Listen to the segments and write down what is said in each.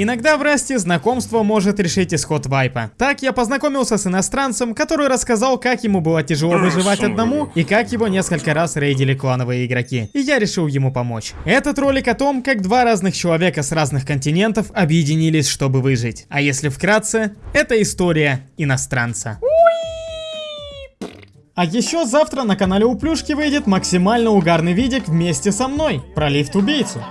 Иногда в Расте знакомство может решить исход вайпа. Так я познакомился с иностранцем, который рассказал, как ему было тяжело выживать одному и как его несколько раз рейдили клановые игроки. И я решил ему помочь. Этот ролик о том, как два разных человека с разных континентов объединились, чтобы выжить. А если вкратце, это история иностранца. А еще завтра на канале у Плюшки выйдет максимально угарный видик вместе со мной про лифт-убийцу.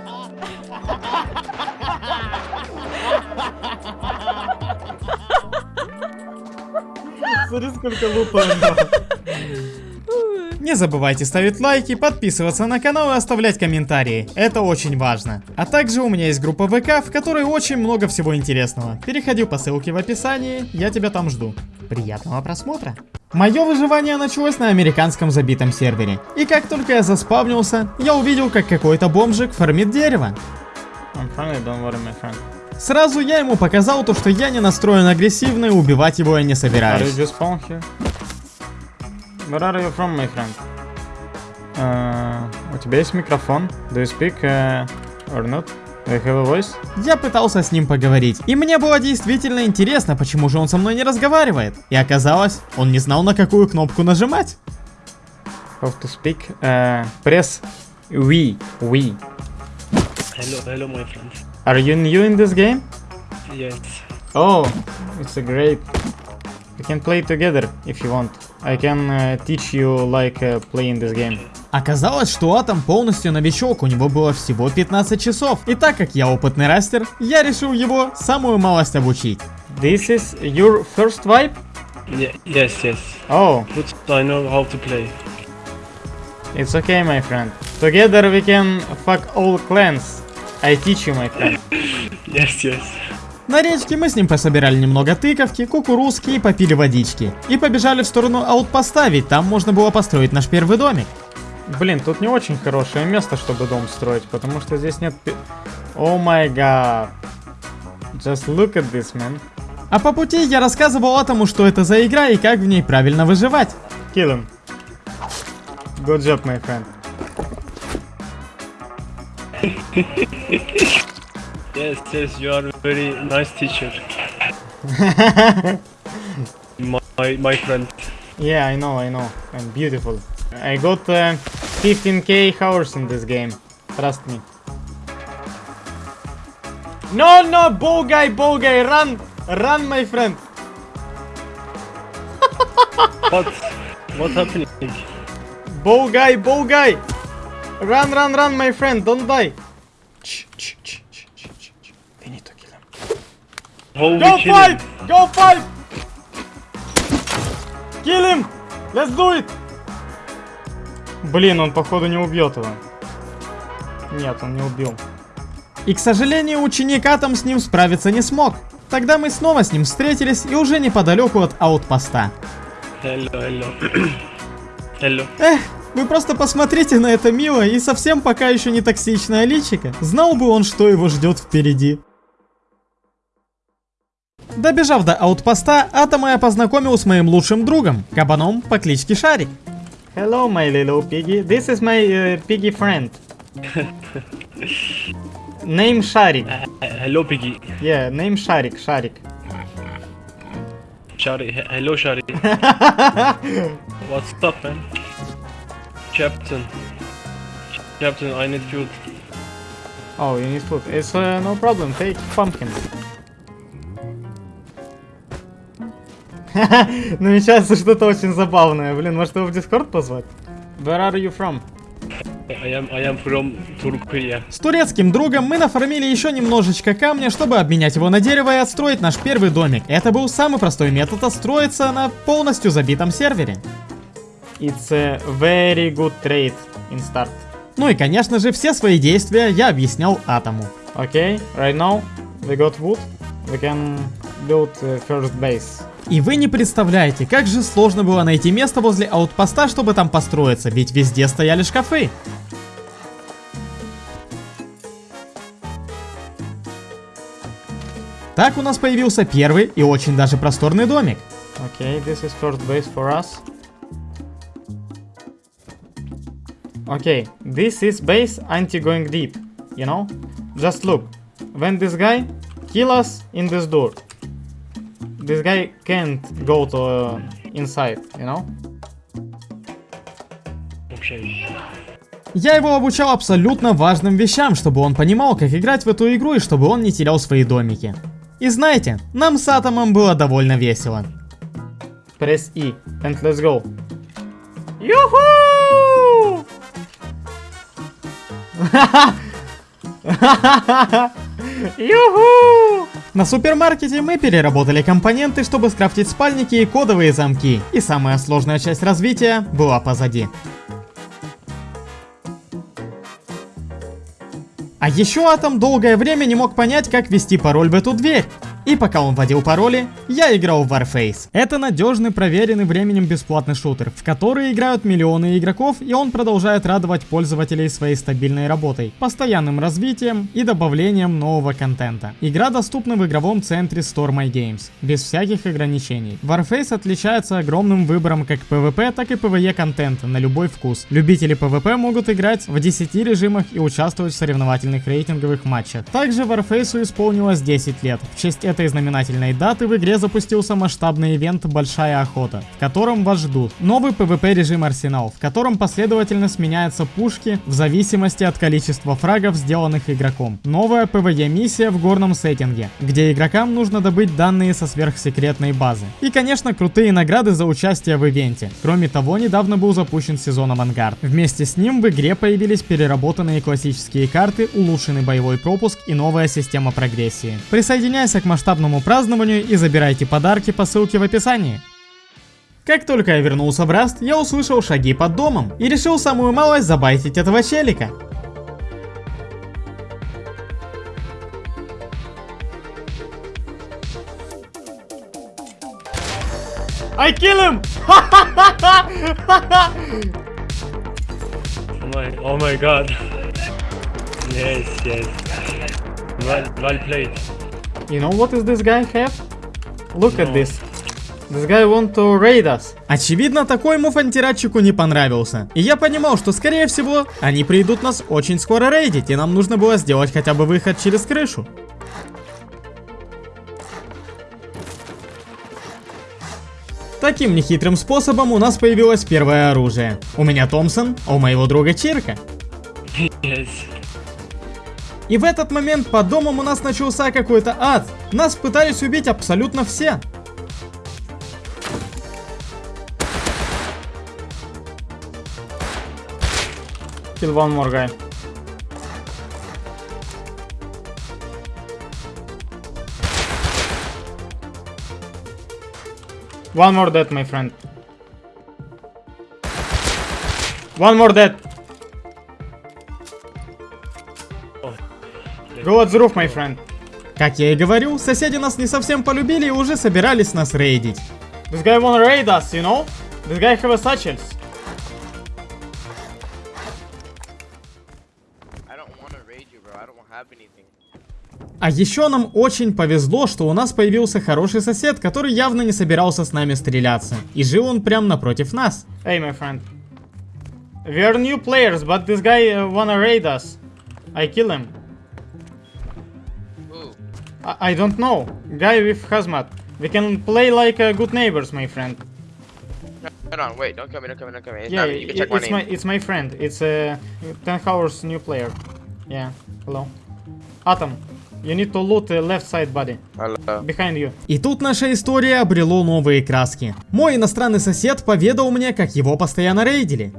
Смотри, сколько лупа Не забывайте ставить лайки, подписываться на канал и оставлять комментарии. Это очень важно. А также у меня есть группа ВК, в которой очень много всего интересного. Переходи по ссылке в описании, я тебя там жду. Приятного просмотра! Мое выживание началось на американском забитом сервере. И как только я заспавнился, я увидел, как какой-то бомжик фармит дерево. Сразу я ему показал то, что я не настроен агрессивно и убивать его я не собираюсь. Where are you from, my friend? Uh, у тебя есть микрофон? Do you speak uh, or not? Do you have a voice? Я пытался с ним поговорить, и мне было действительно интересно, почему же он со мной не разговаривает. И оказалось, он не знал на какую кнопку нажимать. How to speak? Uh, press we, we. Hello, hello, my friend. Are you new in this game? Yes. Oh, it's a great. We can play together if you want. I can uh, teach you like uh, playing this game. Оказалось, что Атом полностью новичок, у него было всего 15 часов. И так как я опытный растер, я решил его самую малость обучить. This is your first wipe? Yeah, yes, yes. Oh, But I know how to play. it's okay, my friend. Together we can fuck all clans. I teach you, my friend. Yes, yes. На речке мы с ним пособирали немного тыковки, кукурузки и попили водички. И побежали в сторону аутпоста, ведь там можно было построить наш первый домик. Блин, тут не очень хорошее место, чтобы дом строить, потому что здесь нет... О май гад. Just look at this, man. А по пути я рассказывал Атому, что это за игра и как в ней правильно выживать. Kill him. Good job, my friend. Yes, yes, you are a very nice teacher. my, my, my friend. Yeah, I know, I know. I'm beautiful. I got uh, 15k hours in this game. Trust me. No, no, bow guy, bow guy, run! Run, my friend! What? What happening? Bow guy, bow guy! Run, run, run, my friend, don't die! Shh, shh, shh, shh, shh, shh, shh. We need to kill him. We Go kill fight! him? Go fight! Kill him! Let's do it! Блин, он походу не убьет его. Нет, он не убил. И, к сожалению, ученик Атом с ним справиться не смог. Тогда мы снова с ним встретились и уже неподалеку от аутпоста. Hello, hello. hello. Эх, вы просто посмотрите на это мило и совсем пока еще не токсичное личико. Знал бы он, что его ждет впереди. Добежав до аутпоста, Атома я познакомил с моим лучшим другом, кабаном по кличке Шарик. Hello, my little piggy. This is my uh, piggy friend. name Sharik. Uh, hello, Piggy. Yeah, name. Sharik. Shari. he- Hello, Shari. What's up, man? Captain. Captain, I need food. Oh, you need food. It's uh, no problem. Take pumpkin. Намечается что-то очень забавное. Блин, может его в Дискорд позвать? Where are you from? I am I am from Turkey. С турецким другом мы нафармили еще немножечко камня, чтобы обменять его на дерево и отстроить наш первый домик. Это был самый простой метод отстроиться на полностью забитом сервере. It's a very good trade in start. Ну и конечно же все свои действия я объяснял Атому. Okay, right now we got wood. We can build uh, first base. И вы не представляете, как же сложно было найти место возле аутпоста, чтобы там построиться, ведь везде стояли шкафы. Так у нас появился первый и очень даже просторный домик. Okay, this is first base for us. Okay, this is base anti-going deep, you know? Just look, when this guy kill us in this door. This guy can't go to uh, inside, you know? Я его обучал абсолютно важным вещам, чтобы он понимал, как играть в эту игру и чтобы он не терял свои домики. И знаете, нам с Атомом было довольно весело. Press E and let's go. Юху! Юху! На супермаркете мы переработали компоненты, чтобы скрафтить спальники и кодовые замки. И самая сложная часть развития была позади. А еще Атом долгое время не мог понять, как ввести пароль в эту дверь. И пока он вводил пароли, я играл в Warface. Это надежный, проверенный временем бесплатный шутер, в который играют миллионы игроков, и он продолжает радовать пользователей своей стабильной работой, постоянным развитием и добавлением нового контента. Игра доступна в игровом центре Store My Games, без всяких ограничений. Warface отличается огромным выбором как PvP, так и PvE контента на любой вкус. Любители PvP могут играть в 10 режимах и участвовать в соревновательных рейтинговых матчах. Также Warface исполнилось 10 лет. В честь этой знаменательной даты в игре запустился масштабный ивент «Большая охота», в котором вас ждут новый PvP режим Арсенал, в котором последовательно сменяются пушки в зависимости от количества фрагов, сделанных игроком. Новая PvE миссия в горном сеттинге, где игрокам нужно добыть данные со сверхсекретной базы. И конечно крутые награды за участие в ивенте. Кроме того, недавно был запущен сезон Авангард. Вместе с ним в игре появились переработанные классические карты, улучшенный боевой пропуск и новая система прогрессии. Присоединяйся к масштабному празднованию и забирайте подарки по ссылке в описании. Как только я вернулся в Раст, я услышал шаги под домом и решил самую малость забайтить этого челика. I kill him! Oh my, god. Yes, yes. Well, well played. You know what is this guy have? Look at No. this. This guy want to raid us. Очевидно, такой мув антирадчику не понравился. И я понимал, что скорее всего, они придут нас очень скоро рейдить, и нам нужно было сделать хотя бы выход через крышу. Таким нехитрым способом у нас появилось первое оружие. У меня Томпсон, а у моего друга Чирка. Yes. И в этот момент по домам у нас начался какой-то ад. Нас пытались убить абсолютно все. Kill one more guy. One more dead, my friend. One more dead. Go at the roof, my friend. Как я и говорю, соседи нас не совсем полюбили и уже собирались нас рейдить. This guy wanna raid us, you know? This guy have a satchels. I don't want to raid you, bro. I don't have anything. А еще нам очень повезло, что у нас появился хороший сосед, который явно не собирался с нами стреляться. И жил он прям напротив нас. Hey, my friend. We are new players, but this guy uh, wanna raid us. I kill him. I, don't know. Guy with hazmat. We can play like uh, good neighbors, my friend. Hold on, wait. Don't come in. Don't come in. Don't come in. It's yeah, not me. You can i- check my it's name. my it's my friend. It's uh, 10 hours new player. Yeah. Hello. Atom. You need to loot the left side, buddy. Hello. Behind you. И тут наша история обрело новые краски. Мой иностранный сосед поведал мне, как его постоянно рейдили.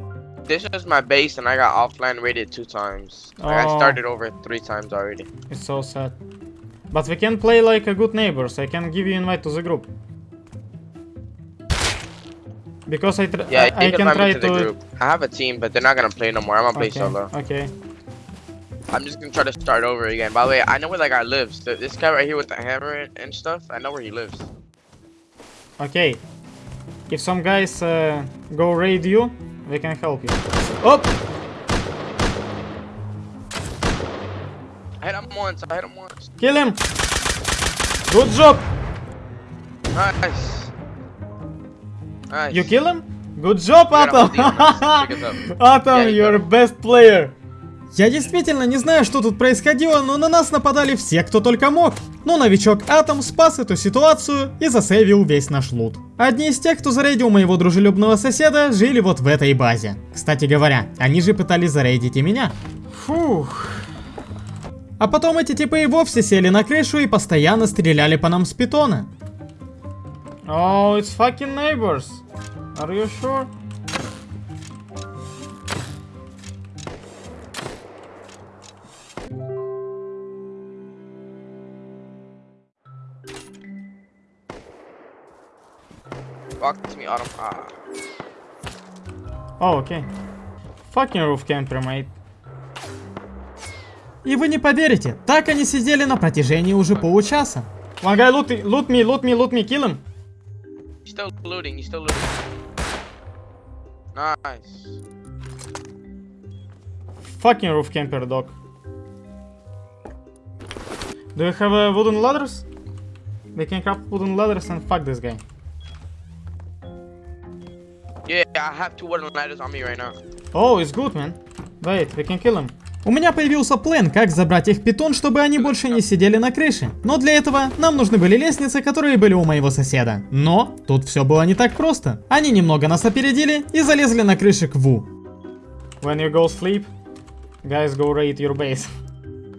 This is my base, and I got offline raided two times. Like, Oh. I started over three times already. It's so sad. But we can play like a good neighbors. I can give you invite to the group. Because I tr Yeah, I, I can try to the to. group. I have a team, but they're not gonna play no more. I'm gonna play Okay. solo. Okay. I'm just gonna try to start over again. By the way, I know where that guy lives. This guy right here with the hammer and- stuff. I know where he lives. Okay. If some guys uh, go raid you, they can help you. Up. Hit him once. I hit him once. Kill him. Good job. Nice. Nice. You kill him. Good job, Atom. Atom, Yeah, you you're got best player. Я действительно не знаю, что тут происходило, но на нас нападали все, кто только мог. Но новичок Атом спас эту ситуацию и засейвил весь наш лут. Одни из тех, кто зарейдил моего дружелюбного соседа, жили вот в этой базе. Кстати говоря, они же пытались зарейдить и меня. Фух. А потом эти типы и вовсе сели на крышу и постоянно стреляли по нам с питона. Oh, it's fucking neighbors. Are you sure? To me, Autumn. Ah. Oh, okay. Fucking roof camper, mate. И вы не поверите, так они сидели на протяжении уже получаса. One guy loot, loot me, loot me, loot me, kill him. He's still looting. He's still looting. Nice. Fucking roof camper, dog. Do you have uh, wooden ladders? They can craft wooden ladders and fuck this guy. Yeah, I have two wooden ladders on me right now. Oh, it's good, man. Wait, we can kill him. У меня появился план, как забрать их питон, чтобы они больше не сидели на крыше. Но для этого нам нужны были лестницы, которые были у моего соседа. Но тут все было не так просто. Они немного нас опередили и залезли на крыши к Ву. When you go sleep, guys go raid your base.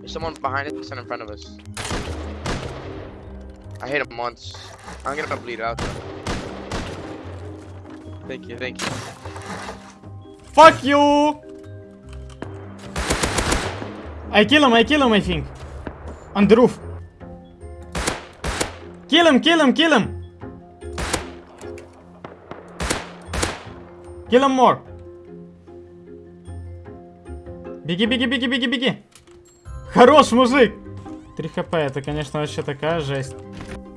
There's someone behind us and in front of us. I hit him once. I'm gonna bleed out. Thank you, thank you. Fuck you! I kill him, I kill him, I think. On the roof. Kill him, kill him, kill him! Kill him more. Беги, беги, беги, беги, беги. Хорош, мужик! 3 хп, это, конечно, вообще такая жесть.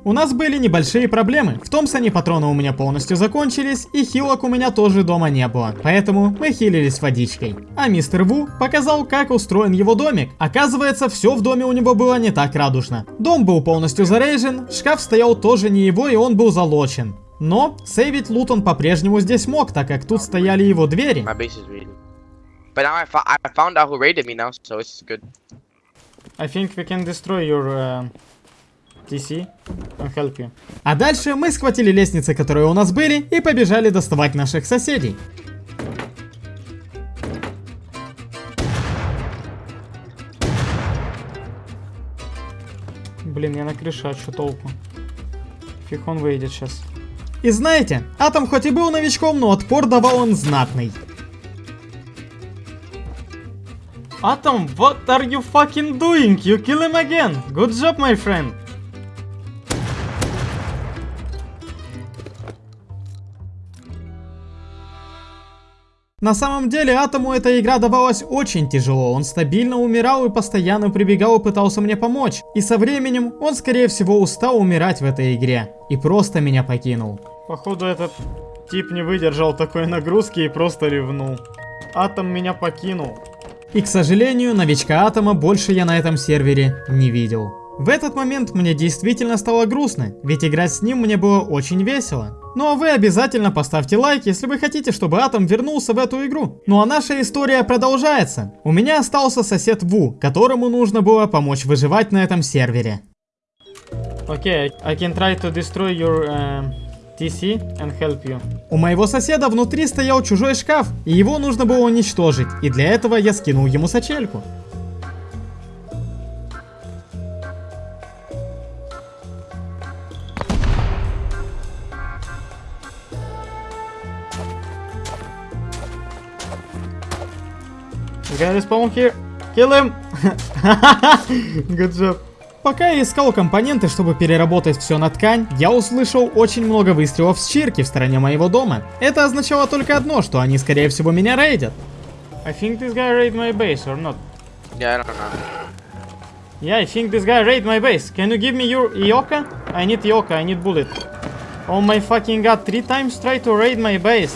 У нас были небольшие проблемы. В Томпсоне патроны у меня полностью закончились, и хилок у меня тоже дома не было. Поэтому мы хилились водичкой. А мистер Ву показал, как устроен его домик. Оказывается, все в доме у него было не так радужно. Дом был полностью зарейжен, шкаф стоял тоже не его, и он был залочен. Но сейвить лут он по-прежнему здесь мог, так как тут стояли его двери. My base is raided. But now I, fo I found out who raided me now, so it's good. I think we can destroy your uh, TC and help you. А дальше мы схватили лестницы, которые у нас были, и побежали доставать наших соседей. Блин, я на крыше, а что толку? Фиг он выйдет сейчас. И знаете, Атом хоть и был новичком, но отпор давал он знатный. Atom, what are you fucking doing? You kill him again. Good job, my friend. На самом деле, Атому эта игра давалась очень тяжело, он стабильно умирал и постоянно прибегал и пытался мне помочь. И со временем он скорее всего устал умирать в этой игре и просто меня покинул. Походу этот тип не выдержал такой нагрузки и просто ревнул. Атом меня покинул. И к сожалению, новичка Атома больше я на этом сервере не видел. В этот момент мне действительно стало грустно, ведь играть с ним мне было очень весело. Ну а вы обязательно поставьте лайк, если вы хотите, чтобы Атом вернулся в эту игру. Ну а наша история продолжается. У меня остался сосед Ву, которому нужно было помочь выживать на этом сервере. Окей, okay, I can try to destroy your uh, TC and help you. У моего соседа внутри стоял чужой шкаф, и его нужно было уничтожить, и для этого я скинул ему сачельку. You gotta spawn here. Kill him! Good job. Пока я искал компоненты, чтобы переработать все на ткань, я услышал очень много выстрелов с чирки в стороне моего дома. Это означало только одно, что они скорее всего меня рейдят. I think this guy raid my base or not. Yeah, I don't know. Yeah, I think this guy raid my base. Can you give me your Ioka? I need Ioka, I need bullet. Oh my fucking god, three times try to raid my base.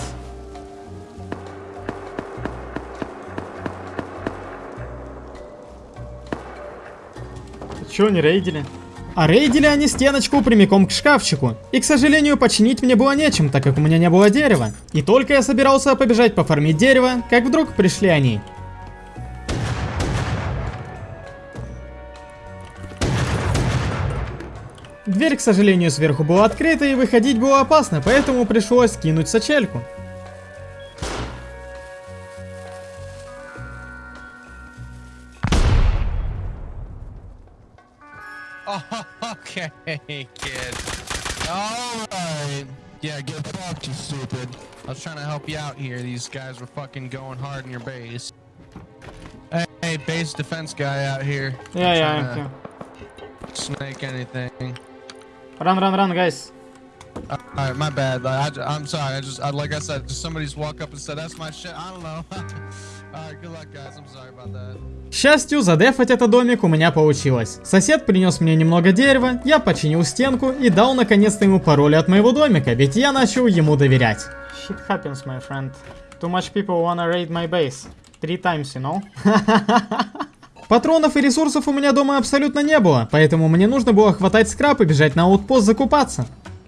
Че не рейдили? А рейдили они стеночку прямиком к шкафчику. И, к сожалению, починить мне было нечем, так как у меня не было дерева. И только я собирался побежать пофармить дерево, как вдруг пришли они. Дверь, к сожалению, сверху была открыта и выходить было опасно, поэтому пришлось кинуть сачельку. Okay, kid. Alright. Yeah, get fucked, you stupid. I was trying to help you out here. These guys were fucking going hard in your base. Hey, hey base defense guy out here. Yeah, yeah, I'm. Snake anything. Run, run, run, guys. Uh, alright, my bad. I, I, am sorry. I just, I, like I said, just somebody just walk up and said, that's my shit. I don't know. К счастью, задефать этот домик у меня получилось. Сосед принес мне немного дерева, я починил стенку и дал наконец-то ему пароль от моего домика, ведь я начал ему доверять. Shit happens, my friend. Too much people wanna raid my base. Three times, you know? Патронов и ресурсов у меня дома абсолютно не было, поэтому мне нужно было хватать скраб и бежать на аутпост закупаться.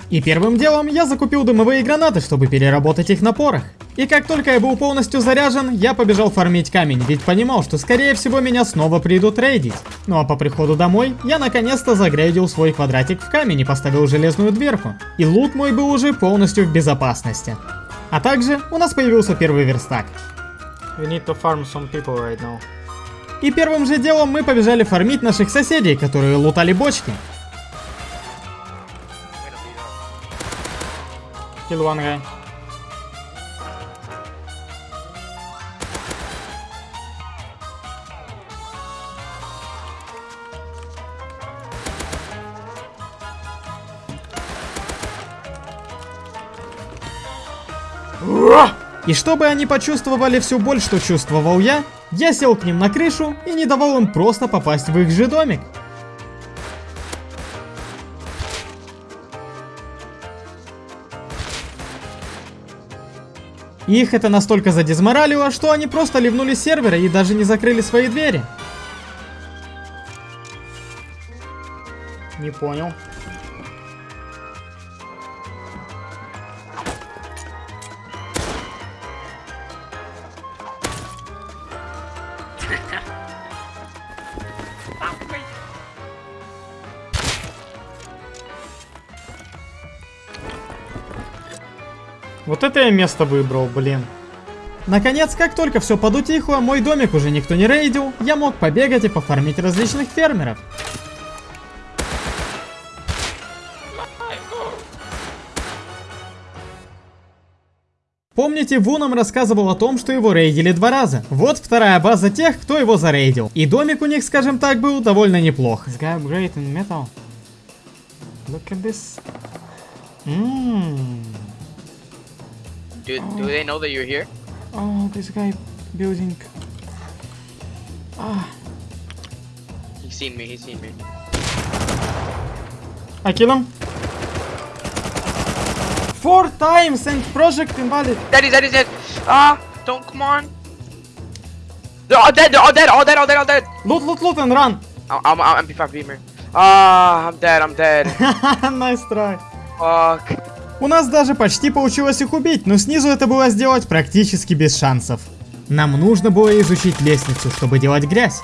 И первым делом я закупил дымовые гранаты, чтобы переработать их на порох. И как только я был полностью заряжен, я побежал фармить камень, ведь понимал, что скорее всего меня снова придут рейдить. Ну а по приходу домой, я наконец-то загрейдил свой квадратик в камень и поставил железную дверку. И лут мой был уже полностью в безопасности. А также у нас появился первый верстак. We need to farm some people right now. И первым же делом мы побежали фармить наших соседей, которые лутали бочки. Kill one guy. И чтобы они почувствовали всю боль, что чувствовал я, я сел к ним на крышу и не давал им просто попасть в их же домик. Их это настолько задизморалило, что они просто ливнули с сервера и даже не закрыли свои двери. Не понял. Вот это я место выбрал, блин. Наконец, как только все подутихло, мой домик уже никто не рейдил, я мог побегать и пофармить различных фермеров. Помните, Ву нам рассказывал о том, что его рейдили два раза. Вот вторая база тех, кто его зарейдил. И домик у них, скажем так, был довольно неплох. Metal. Look at this. Mmm. Do, do they know that you're here? Oh, this guy building. Ah. He's seen me, he's seen me. I kill him. Four times and project invalid. Dead, he's dead, he's dead. Ah, don't, come on. They're all dead, they're all dead, all dead, all dead, all dead. Loot, loot, loot and run. I'm, I'm, I'm MP5 Beamer. Ah, I'm dead, I'm dead. nice try. Fuck. У нас даже почти получилось их убить, но снизу это было сделать практически без шансов. Нам нужно было изучить лестницу, чтобы делать грязь.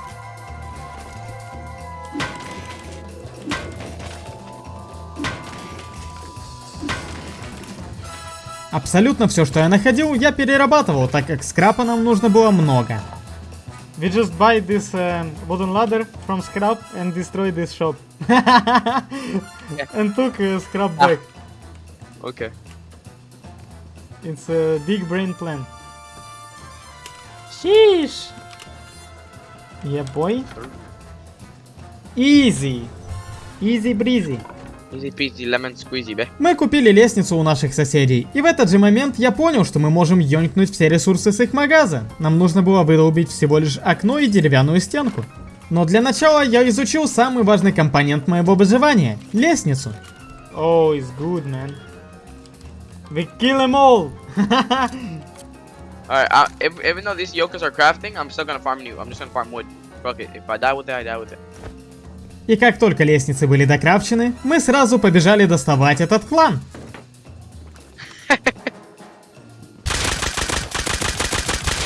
Абсолютно все, что я находил, я перерабатывал, так как скрапа нам нужно было много. We just buy this uh, wooden ladder from scrap and destroy this shop. and took uh, scrap back. Okay. It's a big brain plan. Sheesh. Yeah, boy. Easy. Easy breezy. Easy peasy, lemon squeezy, бе. Мы купили лестницу у наших соседей, и в этот же момент я понял, что мы можем ёнькнуть все ресурсы с их магаза. Нам нужно было вырубить всего лишь окно и деревянную стенку. Но для начала я изучил самый важный компонент моего выживания – лестницу. Oh, it's good, man. We kill them all. Alright, uh, if, even though these yokas are crafting, I'm still gonna farm new. I'm just gonna farm wood. Fuck it. If I die with it, I die with it. И как только лестницы были докрафчены, мы сразу побежали доставать этот клан.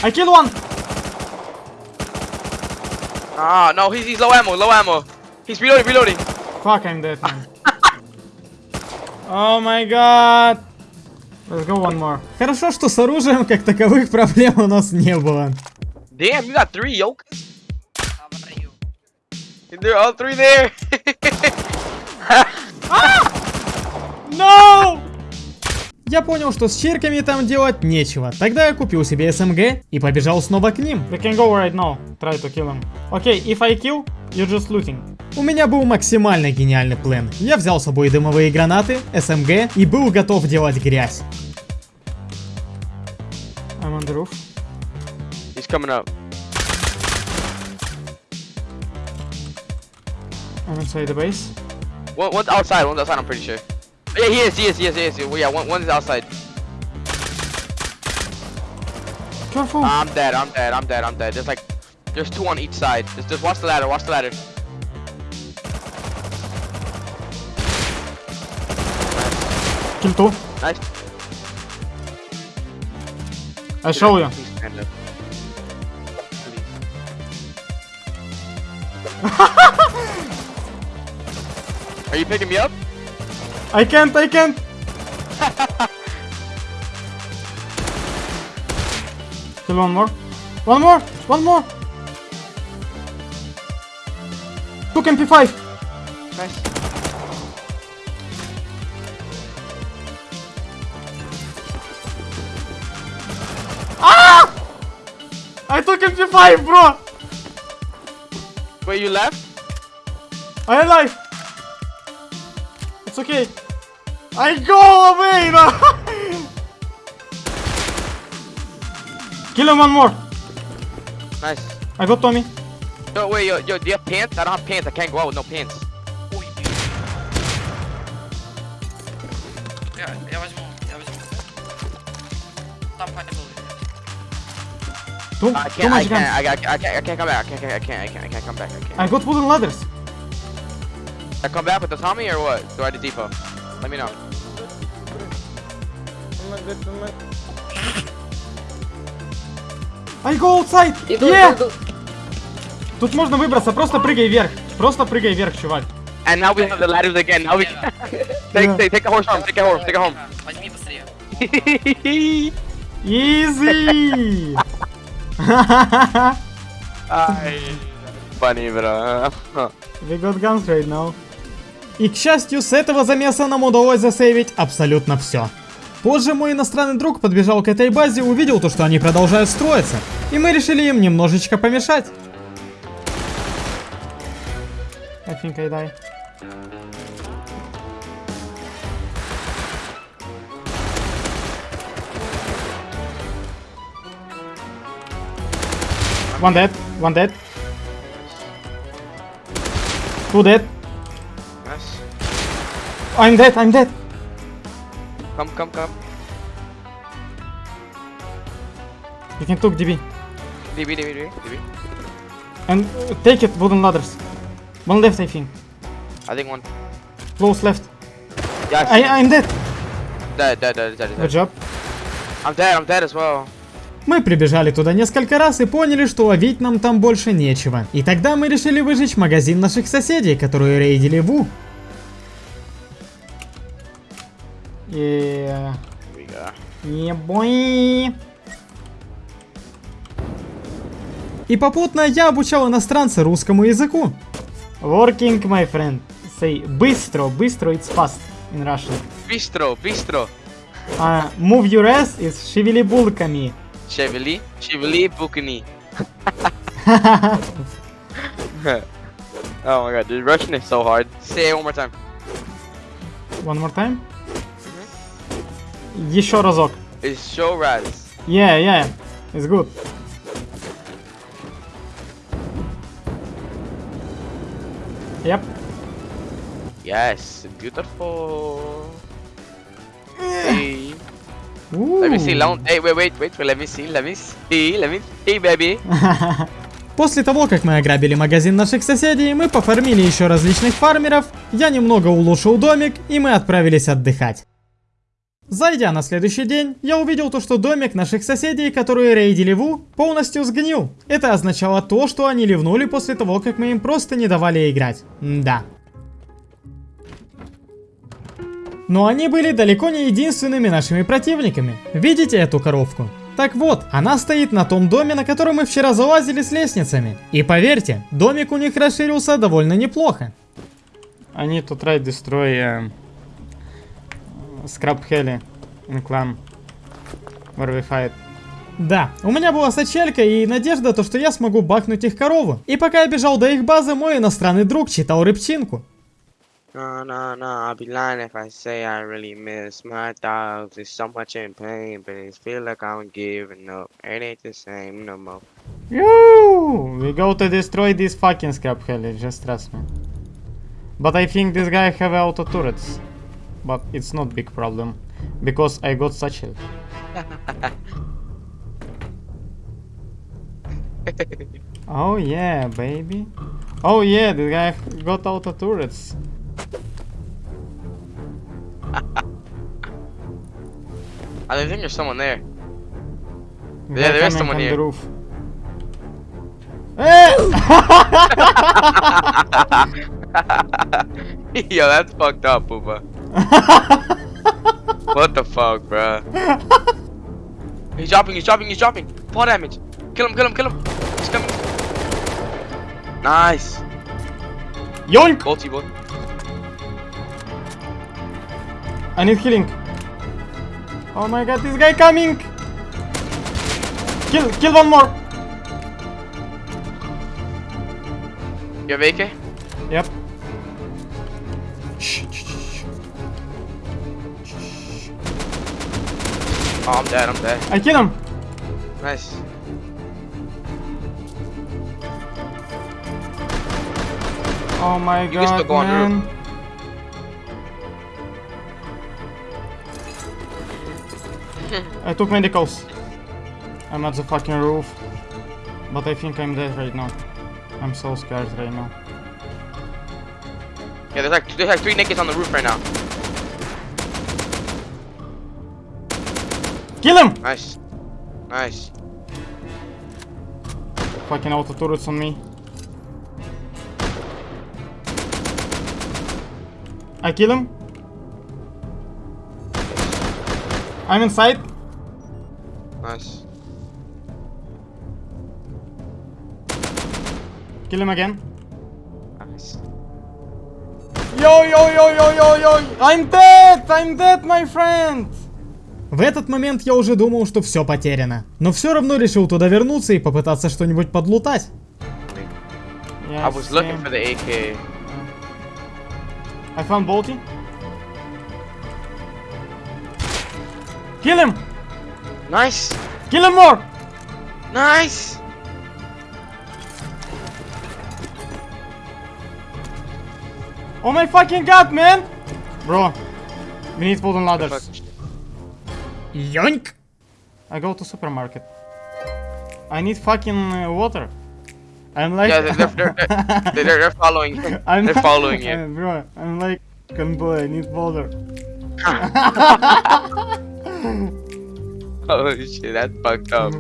I kill one. Ah, no, he's, he's low ammo, low ammo. He's reloading, reloading. Fuck, I'm dead, man. Oh my god. Let's go one more. Хорошо, что с оружием как таковых проблем у нас не было. Damn, you got three yoke. They're all three there. No! Я понял, что с черками там делать нечего. Тогда я купил себе СМГ и побежал снова к ним. We can go right now. Try to kill him. Okay, if I kill, you're just looting. У меня был максимально гениальный план. Я взял с собой дымовые гранаты, СМГ и был готов делать грязь. I'm on the roof. He's coming up. I'm inside the base. One, one's outside. One's outside. I'm pretty sure. Yeah, he is. He is. He is. He is. Well, yeah, one, one's outside. Careful. I'm dead. I'm dead. I'm dead. I'm dead. There's like, there's two on each side. Just, just watch the ladder. Watch the ladder. Kill two. Nice. I show you. Please stand up. Please. Are you picking me up? I can't, I can't. Kill one more. One more. One more. Took MP5. Nice. Ah! I took MP5, bro. Wait, you left? I alive. It's okay. I go away, man! Kill him one more. Nice. I got Tommy. No wait, yo, yo, do you have pants? I don't have pants. I can't go out with no pants. Yeah, can't, I can't, I can't, I, I, I, can't, I can't come back, I can't, I can't, I can't, I can't come back, I can't. I got wooden ladders. I come back with the Tommy or what? Do I have the depot? Let me know. I go outside. yeah. Тут можно выбраться, просто прыгай вверх. Просто прыгай вверх, чувак. And now we have the ladders again. Now we take, take, take a horse home. Take a horse. Take a home. Возьми быстрее. Easy. Funny, bro. We got guns right now. И к счастью, с этого замеса нам удалось засейвить абсолютно все. Позже мой иностранный друг подбежал к этой базе, увидел то, что они продолжают строиться, и мы решили им немножечко помешать. I think I die. One dead, one dead. Two dead. I'm dead, I'm dead. Come, come, come. You can took DB. DB, DB, DB, DB. And uh, take it, wooden ladders. One left, I think. I think one. Close left. Yeah, I, I'm dead. dead, dead, dead, dead, Good dead. job. I'm dead, I'm dead as well. Мы прибежали туда несколько раз и поняли, что ловить нам там больше нечего. И тогда мы решили выжечь магазин наших соседей, которые рейдили Ву. Yeah. Here we go. Yeah, boy. И попутно я обучал иностранца русскому языку. Working, my friend. Say быстро, быстро, it's fast in Russian. Bistro, bistro. Uh, move your ass is шевели булками. Chevrolet, Chevrolet Bukini. oh my god, dude, Russian is so hard. Say it one more time. One more time. Еще разок. Show raz. Yeah, yeah. It's good. Yep. Yes, beautiful. Hey. Ooh. Let me see, long. Hey, wait, wait, wait, let me see, let me see, let me see, baby. После того, как мы ограбили магазин наших соседей, мы пофармили еще различных фармеров, я немного улучшил домик, и мы отправились отдыхать. Зайдя на следующий день, я увидел то, что домик наших соседей, которые рейдили Ву, полностью сгнил. Это означало то, что они ливнули после того, как мы им просто не давали играть. Да. Но они были далеко не единственными нашими противниками. Видите эту коровку? Так вот, она стоит на том доме, на который мы вчера залазили с лестницами. И поверьте, домик у них расширился довольно неплохо. To try destroy uh, Scrap Heli in clan where we fight. Да, у меня была сачелька и надежда, то, что я смогу бахнуть их корову. И пока я бежал до их базы, мой иностранный друг читал рыбчинку. No, no, no, I'll be lying if I say I really miss my dogs. There's so much in pain, but it feel like I'm giving up. It ain't the same no more. Yoo! We go to destroy this fucking Scrap Heli, just trust me. But I think this guy have auto turrets. But it's not big problem. Because I got satchel. oh yeah, baby. Oh yeah, the guy got auto turrets. I think ah, there's someone there. They're there is someone on here. the roof. Yo, that's fucked up, Poopa. what the fuck, bruh? He's dropping, he's dropping, he's dropping. Four damage. Kill him, kill him, kill him. He's coming. Nice. Yoink! Bolty boy. I need healing. Oh my god, this guy coming! Kill, kill one more! You have AK? Yep. Oh, I'm dead, I'm dead. I kill him! Nice. Oh my still god, go man. I took medicals. I'm at the fucking roof. But I think I'm dead right now. I'm so scared right now. Yeah, there's like there's like three nakeds on the roof right now. Kill him! Nice. Nice. Fucking auto turrets on me. I kill him. I'm inside. Nice. Kill him again. Nice. Yo, yo, yo, yo, yo, yo! I'm dead! I'm dead, my friend! В этот момент я уже думал, что все потеряно. Но все равно решил туда вернуться и попытаться что-нибудь подлутать. Yeah, I was looking same. for the AK. I found Bolty. Kill him! Nice. Kill him more! Nice. Oh my fucking god, man! Bro, we need wooden ladders. Йоньк! I go to supermarket. I need fucking uh, water. I'm like... Yeah, they're they're, they're, they're, following. you. I'm They're following you. Uh, bro, I'm like... Convoy, I need water. Oh shit, that's fucked up.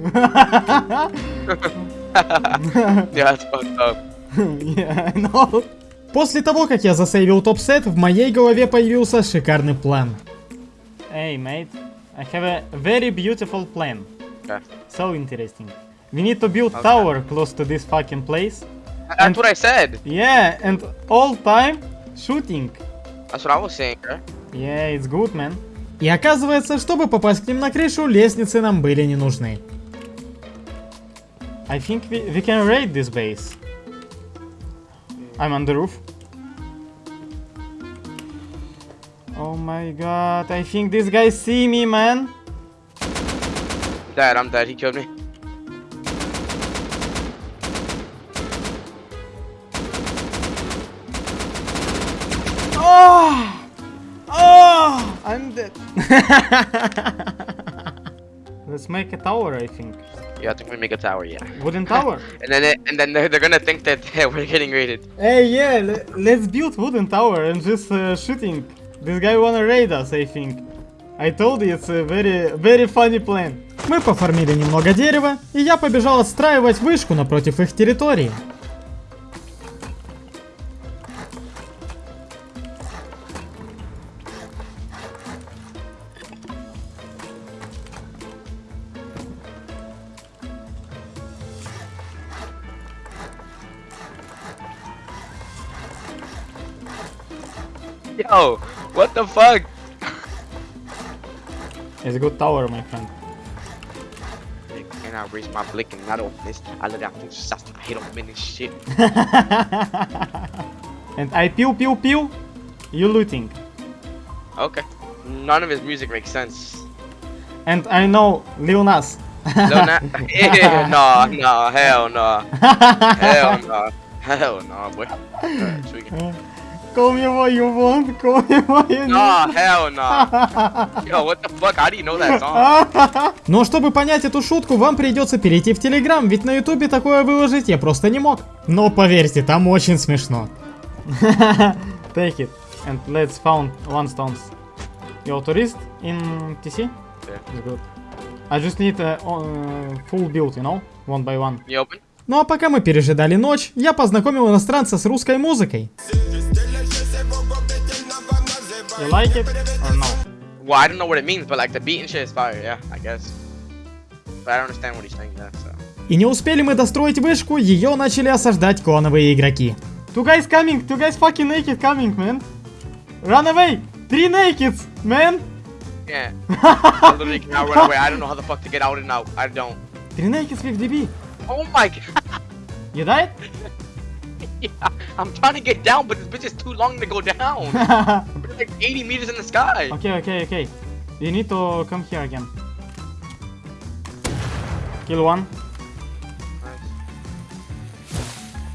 yeah, that's fucked up. yeah, I know. После того, как я засейвил топ-сет, в моей голове появился шикарный план. Hey, mate. I have a very beautiful plan. Okay. So interesting. We need to build tower close to this fucking place. That's what I said. Yeah, and all time shooting. That's what I was saying, right? Yeah, it's good, man. И оказывается, чтобы попасть к ним на крышу, лестницы нам были не нужны. I think we, we can raid this base. I'm on the roof. Oh my god, I think this guy see me, man. Dead, I'm dead. He killed me. Oh! Oh! I'm dead. Let's make a tower, I think. Yeah, I think we make a tower. Yeah. Wooden tower. And then it, and then they're, they're gonna think that we're getting raided. hey, yeah, let's build wooden tower and just uh, shooting. This guy wanna raid us, I think. I told you it's a very, very funny plan. Мы пофармили немного дерева, и я побежал отстраивать вышку напротив их территории. Yo! What the fuck? It's a good tower, my friend. And I raise my blick and I don't miss. I let out things just I hit them in this shit. And I pew pew pew. You looting. Okay. None of his music makes sense. And I know Lil Nas. No, not, yeah, no, no, hell no. Hell no. Hell no, boy. Alright, tweaking. Call me what you want. Call me what you need. No, hell no. Yo, what the fuck? How do you know that song? Но чтобы понять эту шутку, вам придется перейти в Телеграм, ведь на Ютубе такое выложить я просто не мог. Но поверьте, там очень смешно. Take it. And let's found one stones. Your tourist in TC? Yeah. It's good. I just need a uh, full build, you know? One by one. You open? Ну а пока мы пережидали ночь, я познакомил иностранца с русской музыкой. You like it or no? Well, I don't know what it means, but like the beat and shit is fire, yeah, I guess. But I don't understand what he's saying there, so. И не успели мы достроить вышку, ее начали осаждать клановые игроки. Two guys coming! Two guys fucking naked coming, man! Run away! Three nakeds, man! Yeah. I literally cannot run away. I don't know how the fuck to get out and out. I don't. Three nakeds with DB. Oh my god. You died? yeah. I'm trying to get down, but this bitch is too long to go down. It's like 80 meters in the sky. okay, okay, okay. You need to come here again. Kill one.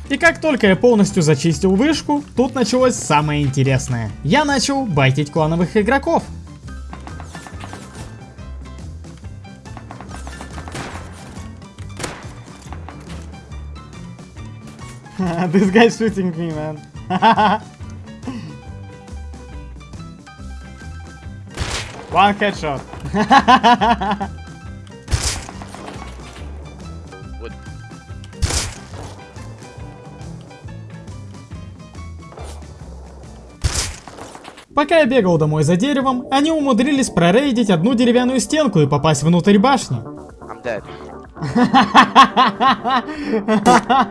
И как только я полностью зачистил вышку, тут началось самое интересное. Я начал байтить клановых игроков. This guy's shooting me, man. one headshot. What? Пока я бегал домой за деревом, они умудрились прорейдить одну деревянную стенку и попасть внутрь башни. I'm dead.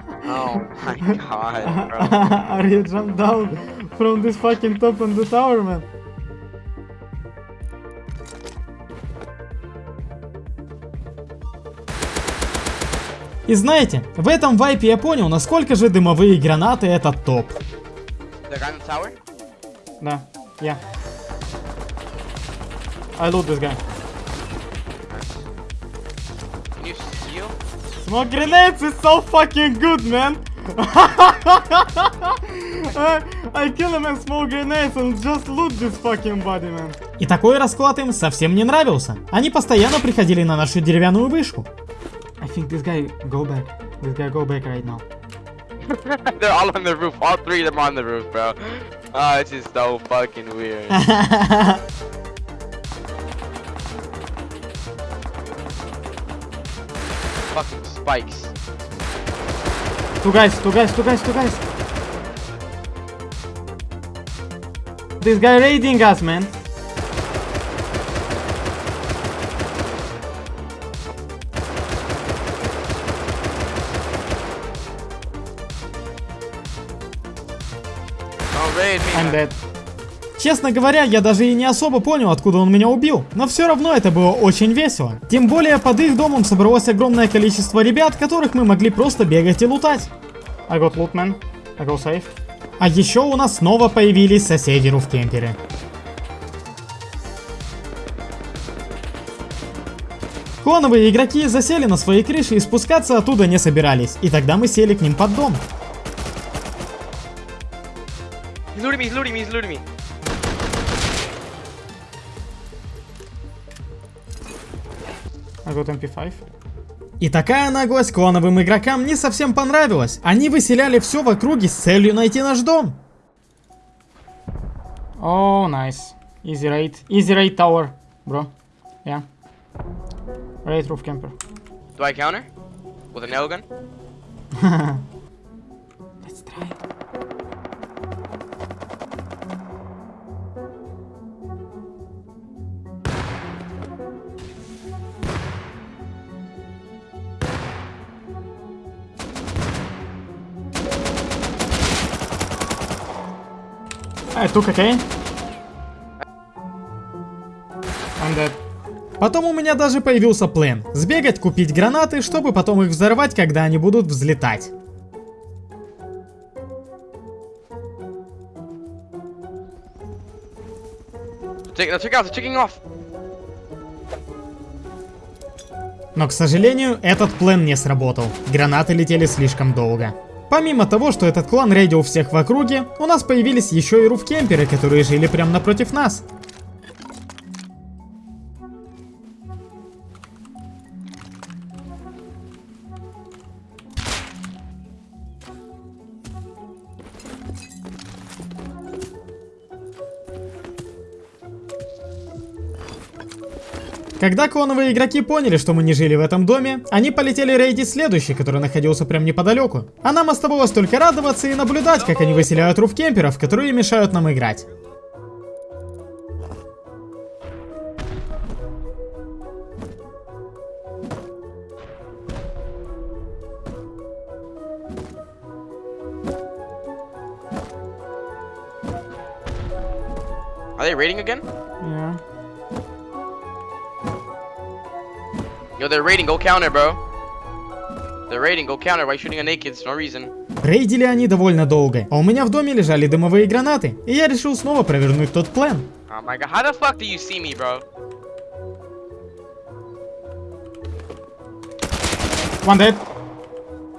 Oh my god, bro. Are you jumped down from this fucking top on the tower, man? И знаете, в этом вайпе я понял, насколько же дымовые гранаты это топ. The guy in the tower? Да, yeah. I loot this guy. Smoke grenades is so fucking good, man. I, kill him and smoke grenades and just loot this fucking body, man. И такой расклад им совсем не нравился. Они постоянно приходили на нашу деревянную вышку. I think this guy go back. This guy go back right now. They're all on the roof. All three of them are on the roof, bro. Oh, it's just so fucking weird. Spikes. Two guys, two guys, two guys, two guys. This guy raiding us, man. Don't raid me. I'm man. dead. Честно говоря, я даже и не особо понял, откуда он меня убил, но все равно это было очень весело. Тем более под их домом собралось огромное количество ребят, которых мы могли просто бегать и лутать. I got loot, man. I go safe. А еще у нас снова появились соседи руфкемперы. Клановые игроки засели на своей крыше и спускаться оттуда не собирались, и тогда мы сели к ним под дом. He's looting me, he's looting me, he's looting me. I got MP5. И такая наглость клановым игрокам не совсем понравилась. Они выселяли все в округе с целью найти наш дом. Oh, nice. Easy raid. Easy raid tower, bro. Yeah. Raid roof camper. Do I counter? With a nail gun? Let's try it. K. I'm dead. Потом у меня даже появился план. Сбегать, купить гранаты, чтобы потом их взорвать, когда они будут взлетать. Off. Но, к сожалению, этот план не сработал. Гранаты летели слишком долго. Помимо того, что этот клан рейдил всех в округе, у нас появились еще и руфкемперы, которые жили прямо напротив нас. Когда клоновые игроки поняли, что мы не жили в этом доме, они полетели рейдить следующий, который находился прям неподалеку. А нам оставалось только радоваться и наблюдать, как они выселяют руфкемперов, которые мешают нам играть. Are they raiding again? Yo, they're raiding. Go counter, bro. They're raiding. Go counter. Why shooting a naked? No reason. Рейдили они довольно долго, а у меня в доме лежали дымовые гранаты, и я решил снова провернуть тот план. Oh my god. How the fuck do you see me, bro? One dead.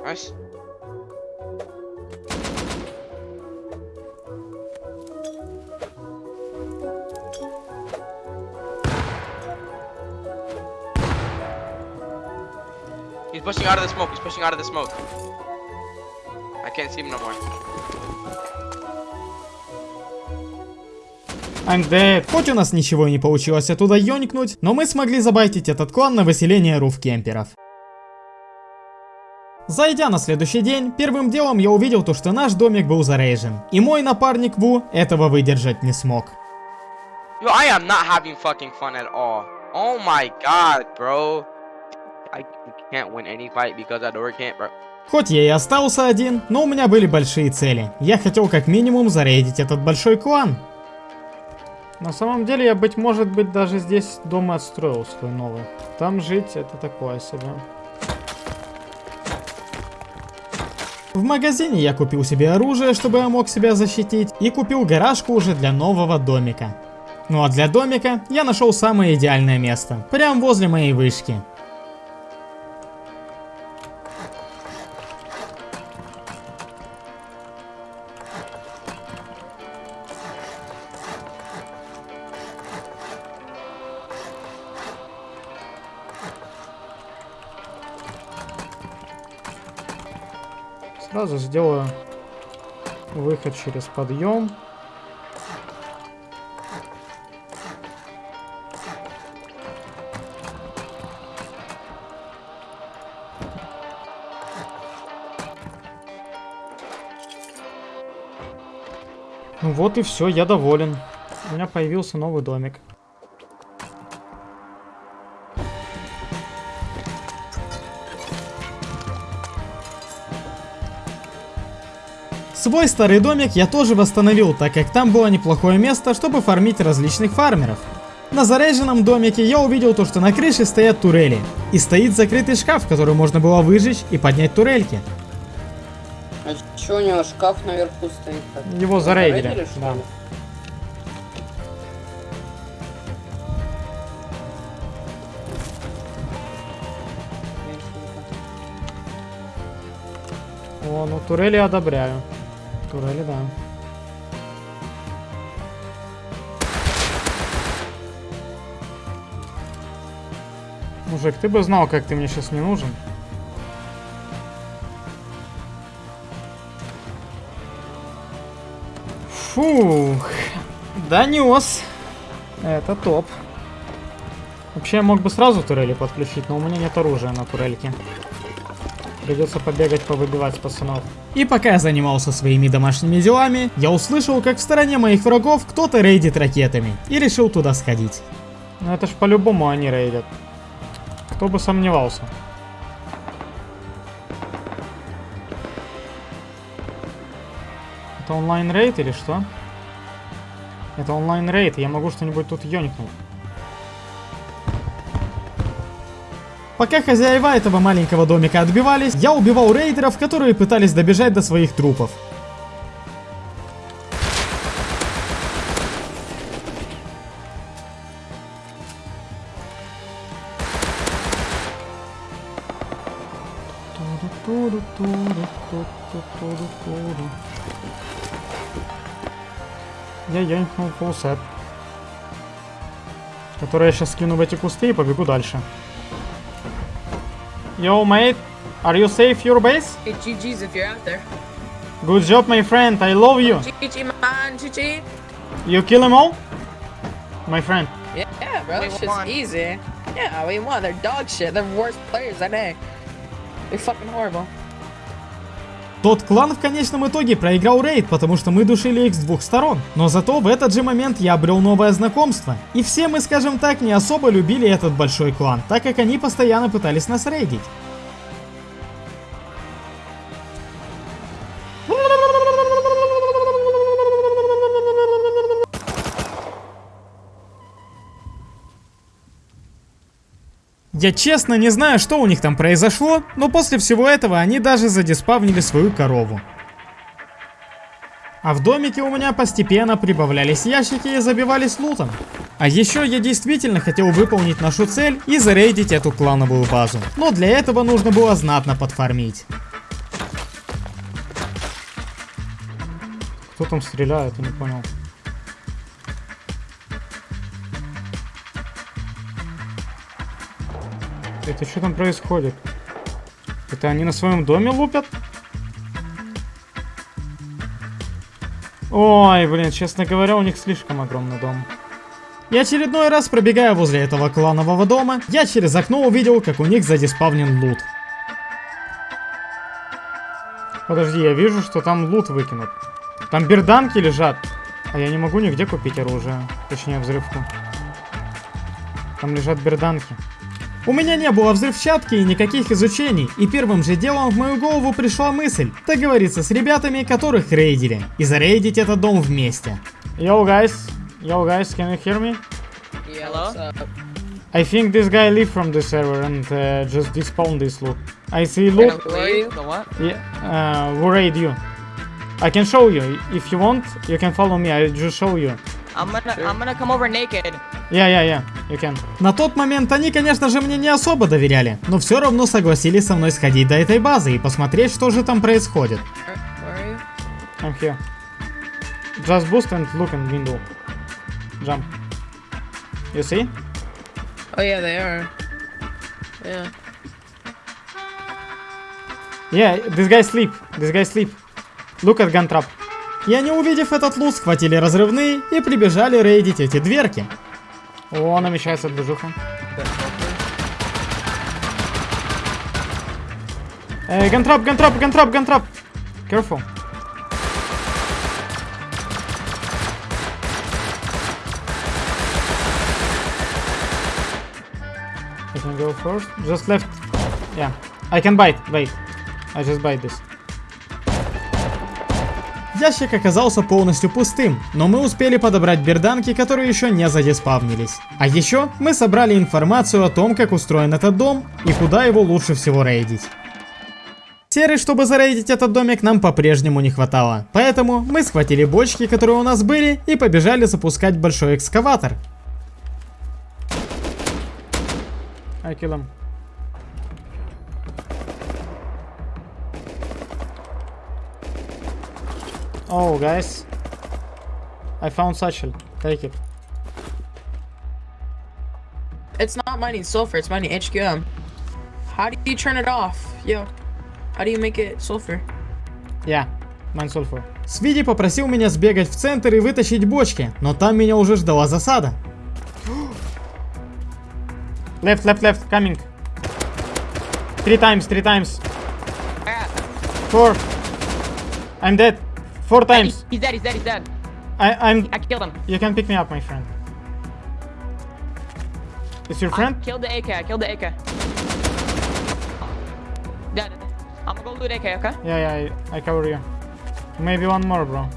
Nice. Pushing out of the smoke. He's pushing out of the smoke. I can't see him no more. I'm dead. Хоть у нас ничего и не получилось оттуда ёникнуть, но мы смогли забайтить этот клан на выселение руфкемперов. Зайдя на следующий день, первым делом я увидел то, что наш домик был зарейжен. И мой напарник Ву этого выдержать не смог. Yo, I am not having fucking fun at all. Oh my god, bro. Хоть я и остался один, но у меня были большие цели. Я хотел как минимум зарейдить этот большой клан. На самом деле я, быть может быть, даже здесь дома отстроил свой новый. Там жить это такое себе. В магазине я купил себе оружие, чтобы я мог себя защитить, и купил гаражку уже для нового домика. Ну а для домика я нашел самое идеальное место, прямо возле моей вышки. Сразу сделаю выход через подъем. Ну вот и все, я доволен. У меня появился новый домик. Свой старый домик я тоже восстановил, так как там было неплохое место, чтобы фармить различных фармеров. На заряженном домике я увидел то, что на крыше стоят турели. И стоит закрытый шкаф, в который можно было выжечь и поднять турельки. А чё у него шкаф наверху стоит? так? Его зарейдили, что да. О, ну турели одобряю. Турели, да. Мужик, ты бы знал, как ты мне сейчас не нужен. Фух, донес. Это топ. Вообще я мог бы сразу турели подключить, но у меня нет оружия на турельке. Придется побегать, повыбивать пацанов. И пока я занимался своими домашними делами, я услышал, как в стороне моих врагов кто-то рейдит ракетами. И решил туда сходить. Ну это ж по-любому они рейдят. Кто бы сомневался. Это онлайн рейд или что? Это онлайн рейд, я могу что-нибудь тут ёникнуть. Пока хозяева этого маленького домика отбивались, я убивал рейдеров, которые пытались добежать до своих трупов. Я ёникнул фулсет. Который я сейчас скину в эти кусты и побегу дальше. Yo, mate, are you safe your base? Hey, GG's if you're out there. Good job, my friend. I love you. GG, man, GG. You kill them all? My friend. Yeah, yeah, bro, It's shit's easy. Yeah, we won. They're dog shit. They're worst players I know. They're fucking horrible. Тот клан в конечном итоге проиграл рейд, потому что мы душили их с двух сторон. Но зато в этот же момент я обрел новое знакомство. И все мы, скажем так, не особо любили этот большой клан, так как они постоянно пытались нас рейдить. Я честно не знаю, что у них там произошло, но после всего этого они даже задиспавнили свою корову. А в домике у меня постепенно прибавлялись ящики и забивались лутом. А еще я действительно хотел выполнить нашу цель и зарейдить эту клановую базу. Но для этого нужно было знатно подфармить. Кто там стреляет, я не понял. Это что там происходит? Это они на своем доме лупят? Ой, блин, честно говоря, у них слишком огромный дом. И очередной раз пробегая возле этого кланового дома, я через окно увидел, как у них задиспавнен лут. Подожди, я вижу, что там лут выкинут. Там берданки лежат. А я не могу нигде купить оружие. Точнее, взрывку. Там лежат берданки. У меня не было взрывчатки и никаких изучений, и первым же делом в мою голову пришла мысль договориться с ребятами, которых рейдили, и зарейдить этот дом вместе. Yo guys, yo guys, can you hear me? Hello? I think this guy leave from the server and uh, just despawn this loot. I see loot. what? Yeah, uh, who raid you? I can show you. If you want, you can follow me. I just show you. I'm gonna I'm gonna come over naked. Yeah, yeah, yeah. You can. На тот момент они, конечно же, мне не особо доверяли, но все равно согласились со мной сходить до этой базы и посмотреть, что же там происходит. Where, where are you? I'm here. Just boost and look in window. Jump. You see? Oh yeah, they are. Yeah. Yeah, this guy sleep. This guy sleep. Look at gun trap. И они, увидев этот лут, схватили разрывные и прибежали рейдить эти дверки. О, намечается движуха. Э, гантрап, гантрап, гантрап, гантрап. Careful. I can go first. Just left. Yeah. I can bite. Wait. I just bite this. Ящик оказался полностью пустым, но мы успели подобрать берданки, которые еще не задиспавнились. А еще мы собрали информацию о том, как устроен этот дом и куда его лучше всего рейдить. Серы, чтобы зарейдить этот домик, нам по-прежнему не хватало. Поэтому мы схватили бочки, которые у нас были, и побежали запускать большой экскаватор. I kill him. Oh, guys. I found satchel. Take it. It's not mining sulfur, it's mining HQM. How do you turn it off? Yo. How do you make it sulfur? Yeah, mine sulfur. Свиди попросил меня сбегать в центр и вытащить бочки, но там меня уже ждала засада. Left, left, left, coming. Three times, three times. Four. I'm dead. Four times. He's dead. He's dead. He's dead. I, I'm. I killed him. You can pick me up, my friend. It's your friend? I killed the AK. I killed the AK. Dead. I'm gonna go loot AK. Okay. Yeah, yeah, I, I cover you. Maybe one more, bro.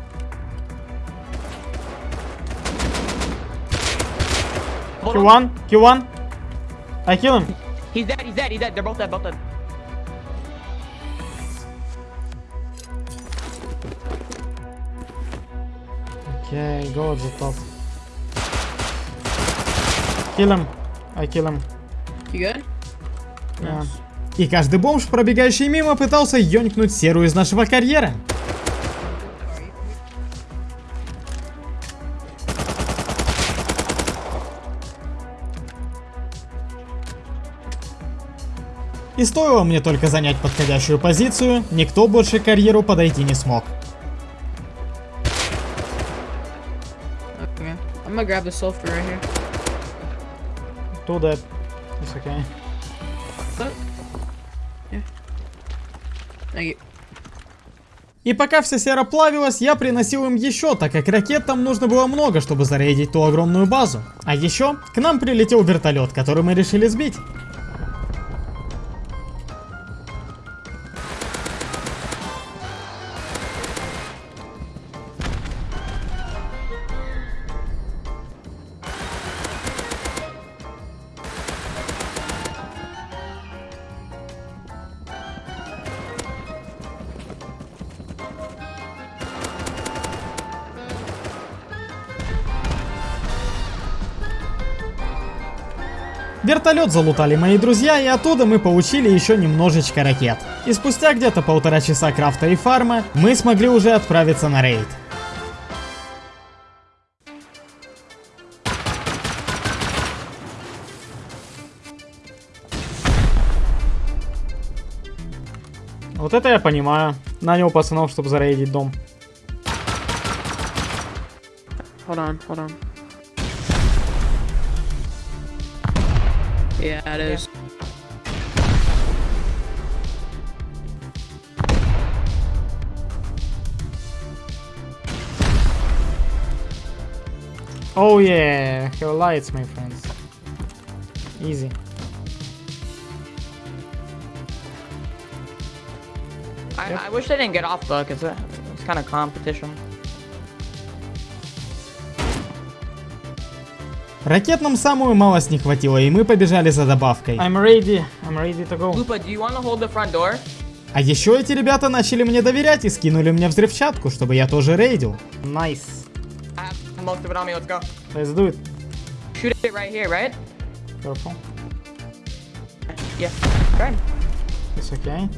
Hold Kill on. one, kill one. I kill him. He's dead, he's dead, he's dead. They're both dead, both dead. Okay, go at the top. Kill him. I kill him. You good? Yeah. И каждый бомж, пробегающий мимо, пытался ёнькнуть серую из нашего карьера. И стоило мне только занять подходящую позицию, никто больше к карьеру подойти не смог. Gonna grab the sulfur right here. Two dead. It's okay. Thank you. И пока вся сера плавилась, я приносил им еще, так как ракет там нужно было много, чтобы зарейдить ту огромную базу. А еще к нам прилетел вертолет, который мы решили сбить. Вертолет залутали мои друзья, и оттуда мы получили еще немножечко ракет. И спустя где-то полтора часа крафта и фарма, мы смогли уже отправиться на рейд. Вот это я понимаю. Нанял пацанов, чтобы зарейдить дом. Hold on, hold on. Yeah, it is. Oh yeah, have lights, my friends. Easy. I, I wish they didn't get off though, because it's kind of competition. Ракет нам самую малость не хватило, и мы побежали за добавкой. I'm ready. I'm ready to go. Lupa, do you want to hold the front door? А еще эти ребята начали мне доверять и скинули мне взрывчатку, чтобы я тоже рейдил. Nice. I have most of it on me, let's go. Let's do it. Shoot it right here, right? Careful. Yeah. Right. It's okay.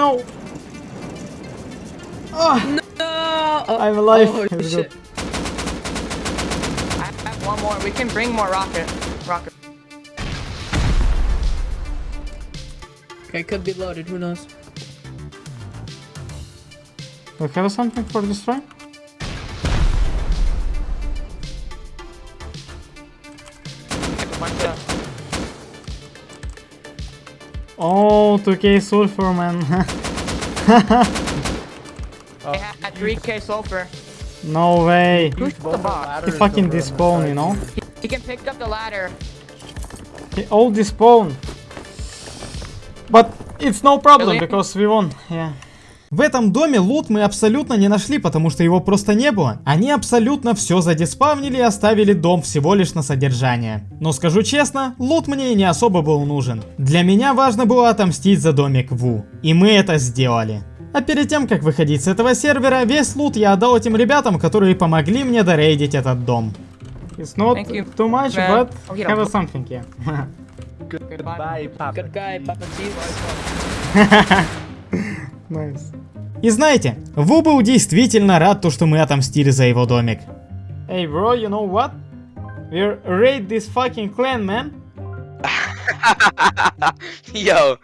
Oh no! Ah. No! Oh, I'm alive. Oh, It's shit. good. I have one more. We can bring more rocket. Rocket. Okay, could be loaded, who knows? We have something for destroy? Bunch Oh, 2k sulfur, man. They had 3k sulfur. no way. Who's the box? He fucking despawn, you know? He can pick up the ladder. He oh, all despawn. But it's no problem Really? because we won. Yeah. В этом доме лут мы абсолютно не нашли, потому что его просто не было. Они абсолютно все задиспавнили и оставили дом всего лишь на содержание. Но скажу честно, лут мне и не особо был нужен. Для меня важно было отомстить за домик Ву. И мы это сделали. А перед тем, как выходить с этого сервера, весь лут я отдал этим ребятам, которые помогли мне дорейдить этот дом. It's not too much, but have something, yeah. Goodbye. Good guy, Papa Nice. И знаете, Ву был действительно рад, то, что мы отомстили за его домик. Hey, bro, you know what? We're raid this fucking clan, man. Yo,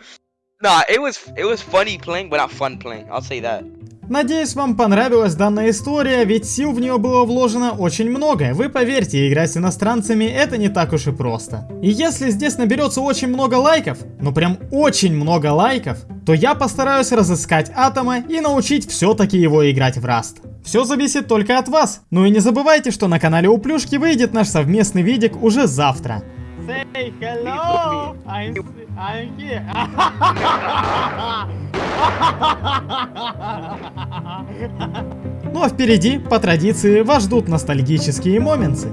nah, it was it was funny playing, but not fun playing. I'll say that. Надеюсь, вам понравилась данная история, ведь сил в нее было вложено очень много. Вы поверьте, играть с иностранцами это не так уж и просто. И если здесь наберется очень много лайков, ну прям очень много лайков, то я постараюсь разыскать Атома и научить все-таки его играть в Раст. Все зависит только от вас. Ну и не забывайте, что на канале у Плюшки выйдет наш совместный видик уже завтра. Say hello! I'm, I'm here. Ну а впереди, по традиции, вас ждут ностальгические моменты.